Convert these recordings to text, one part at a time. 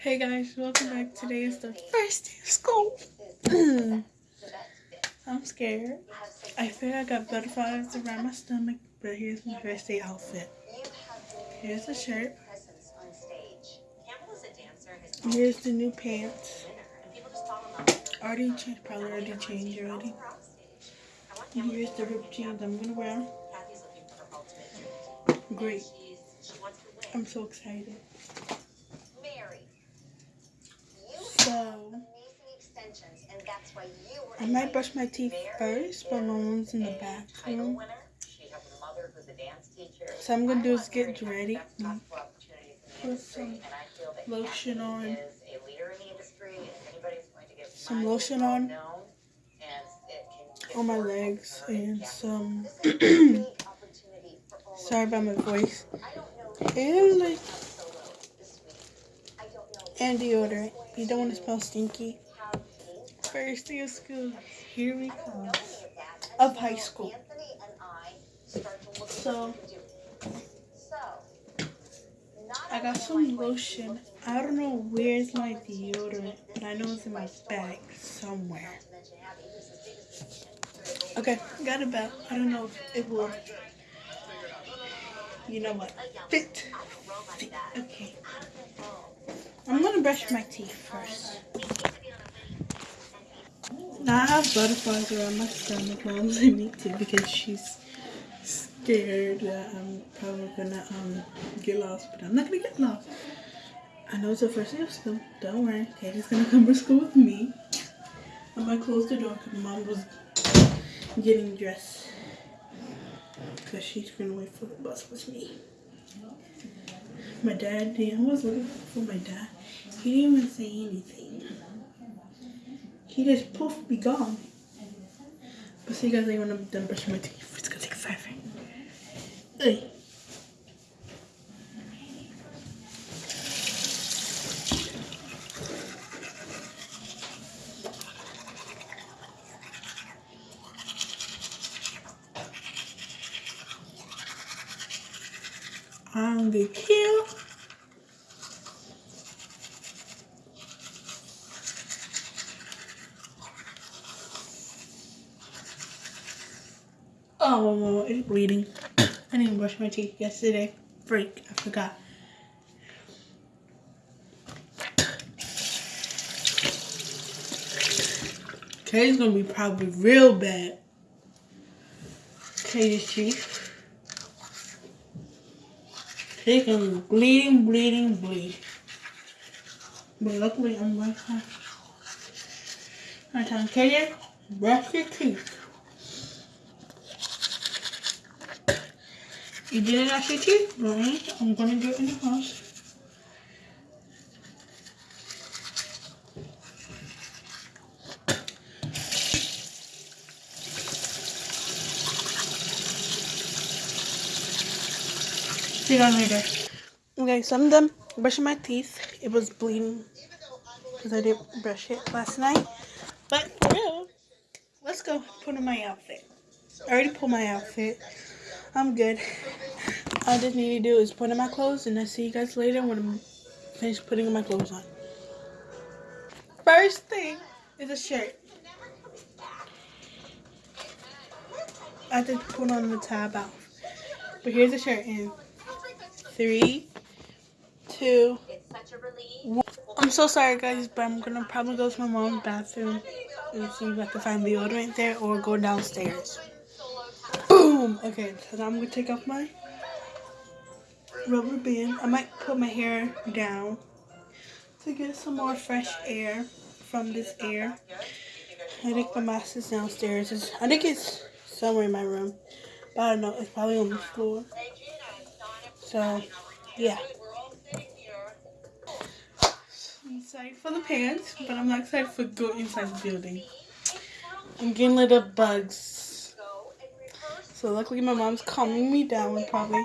Hey guys, welcome back. Today is the first day of school. I'm scared. I feel I got butterflies around my stomach, but here's my first day outfit. Here's the shirt. Here's the new pants. Already changed, probably already changed already. And here's the ripped jeans I'm gonna wear. Great. I'm so excited. So, I might brush my teeth first, but my mom's in the bathroom. So I'm gonna do is get ready, put some lotion on, some lotion on on my legs, and some. sorry about my voice. And like and deodorant. You don't want to smell stinky. First day of school. Here we come. Of high school. So, I got some lotion. I don't know where's my deodorant, but I know it's in my bag somewhere. Okay, got a belt. I don't know if it will, you know what, fit. fit. Okay. I'm gonna brush my teeth first. Now I have butterflies around my stomach. Mom's I need to because she's scared that I'm probably gonna um get lost, but I'm not gonna get lost. I know it's the first day of school. Don't worry. Katie's gonna come to school with me. I'm gonna close the door because mom was getting dressed because she's gonna wait for the bus with me. My dad, I was looking for my dad. He didn't even say anything. He just poof, be gone. But see you guys, when I'm done brushing my teeth, it's gonna take forever. Hey. I'm the kill. Oh, it's bleeding. I didn't brush my teeth yesterday. Freak, I forgot. Katie's gonna be probably real bad. Katie's teeth. She's gonna be bleeding, bleeding, bleed. But luckily I'm right here. I'm telling Katie, brush your teeth. You didn't actually teeth, right? I'm gonna do it in the house. See you guys later. Okay, so I'm done brushing my teeth. It was bleeding because I didn't brush it last night. But for real, let's go put on my outfit. I already pulled my outfit. I'm good. All I just need to do is put on my clothes and I'll see you guys later when I'm finished putting my clothes on. First thing is a shirt. I to put on the tab off. But here's the shirt in three, two, one. I'm so sorry guys, but I'm gonna probably go to my mom's bathroom and see if I can find deodorant there or go downstairs. Boom! Okay, so now I'm gonna take off my rubber band. I might put my hair down to get some more fresh air from this air. I think my mask is downstairs. It's, I think it's somewhere in my room. But I don't know. It's probably on the floor. So, yeah. I'm excited for the pants, but I'm not excited for go inside the building. I'm getting rid of bugs. So luckily my mom's calming me down probably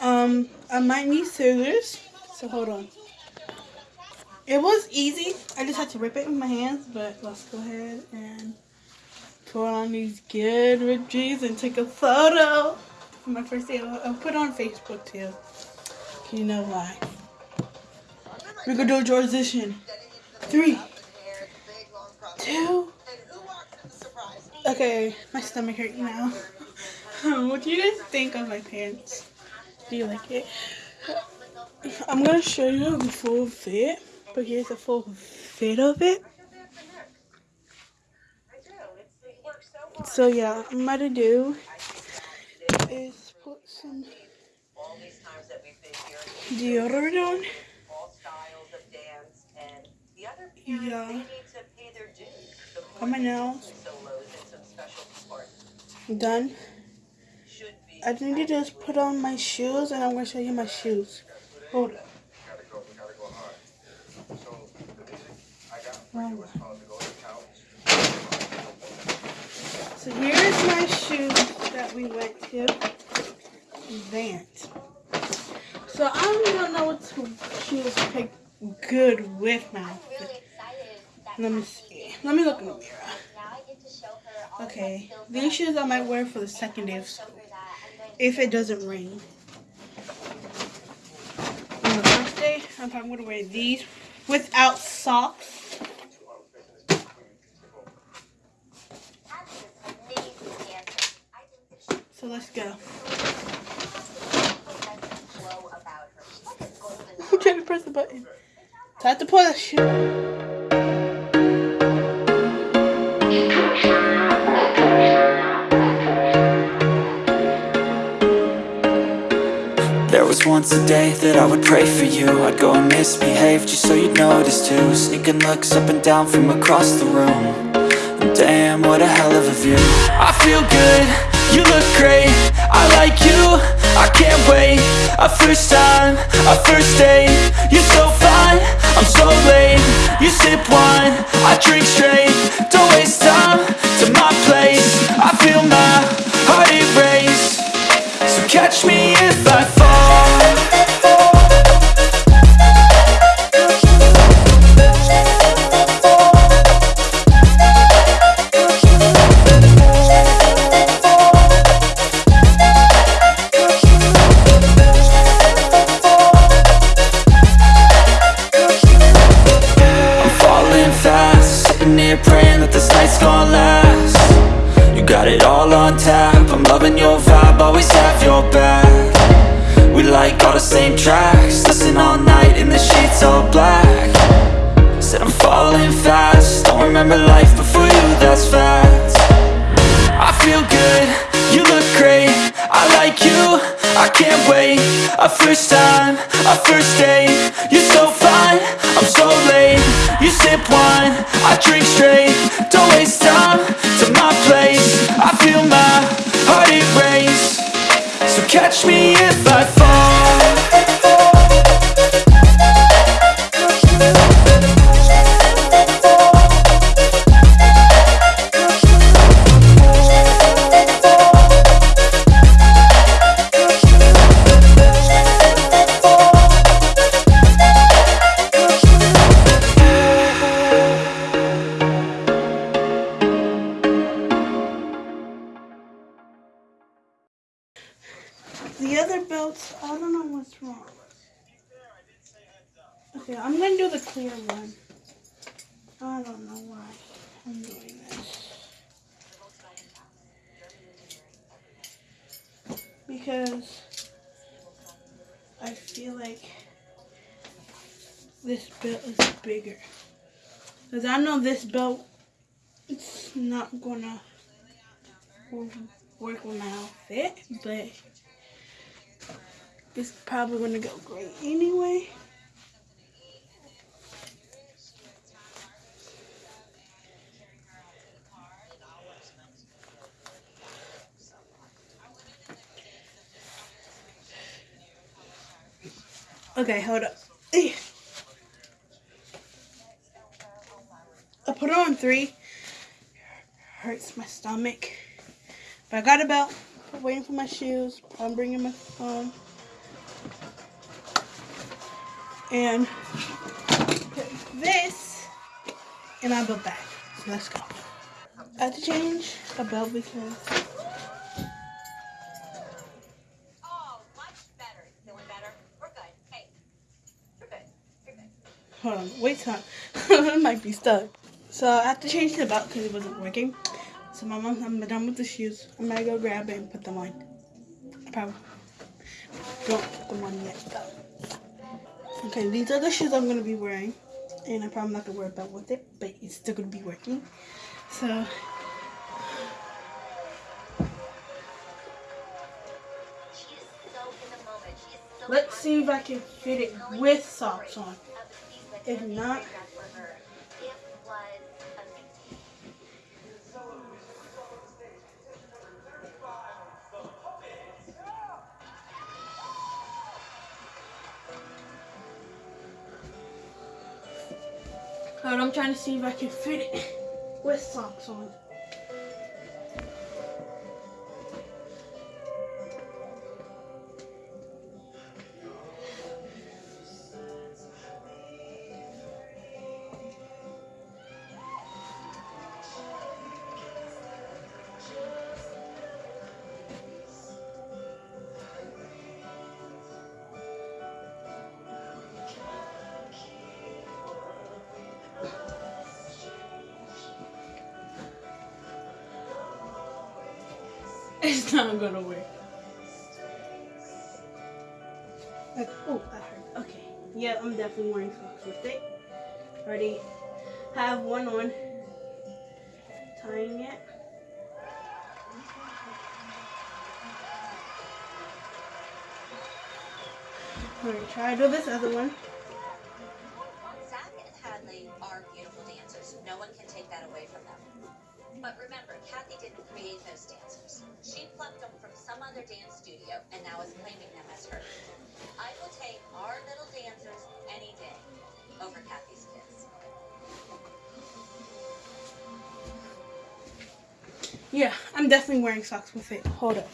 Um, I might need scissors, so hold on. It was easy. I just had to rip it with my hands, but let's go ahead and put on these good jeans and take a photo for my first day. I'll put on Facebook too. You know why. We're gonna do a transition. Three, two. Okay, my stomach hurt now. what do you guys think of my pants? Do you like it? I'm gonna show you the full fit. But here's a full fit of it. So yeah, I'm about to do is put some deodorant on. Yeah. On my nails. Done. I need to just put on my shoes and I'm going to show you my shoes. Hold up. So here's my shoes that we went to. Vans. So I don't know what shoes to pick good with my outfit. Let me see. Let me look in the mirror. Okay, these shoes I might wear for the second day of school. If it doesn't rain. On the first day, I'm probably going to wear these without socks. So let's go. I'm trying to press the button. Time to push. Once a day that I would pray for you. I'd go and misbehave just so you'd notice too. Sneaking looks up and down from across the room. Damn, what a hell of a view. I feel good you look great, I like you, I can't wait. A first time, a first date. You're so fine, I'm so late. You sip wine, I drink straight. Don't waste time to my place. I feel my heart erase. So catch me if I fall catch me if I fall I don't know what's wrong. Okay, I'm going to do the clear one. I don't know why I'm doing this. Because I feel like this belt is bigger. Because I know this belt, it's not going to work with my outfit, but it's probably going to go great anyway. Okay, hold up. I put on three. It hurts my stomach. But I got a belt. I'm waiting for my shoes. I'm bringing my phone. And put this in my belt bag. So let's go. I had to change a belt because better. We're good. Hold on, wait time. it might be stuck. So I have to change the belt because it wasn't working. So my mom, I'm done with the shoes. I'm gonna go grab it and put them on. I probably don't put them on yet though. Okay, these are the shoes I'm gonna be wearing. And I'm probably not gonna wear a belt with it, but it's still gonna be working. So let's see if I can fit it with socks on. If not, I'm trying to see if I can fit it with socks on. It's not gonna work. Like, oh, that hurt. Okay. Yeah, I'm definitely wearing socks with it. Already have one on. Tying it. Alright, try to do this other one. Zach and Hadley are beautiful dancers. No one can take that away from them. But remember, Kathy didn't create those dancers. She plucked them from some other dance studio and now is claiming them as hers. I will take our little dancers any day over Kathy's kids. Yeah, I'm definitely wearing socks with it. Hold up.